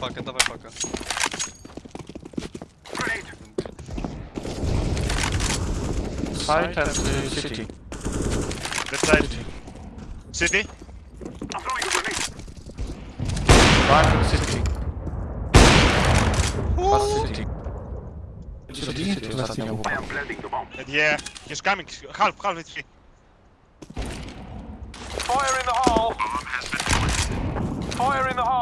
пака, давай пака. Site and city. Left side. City. I'm throwing a grenade. Right, city. City. I am planting the bomb. Yeah, he's coming. Half, half HP. Fire in the hole. Bomb has been. Fire in the hole.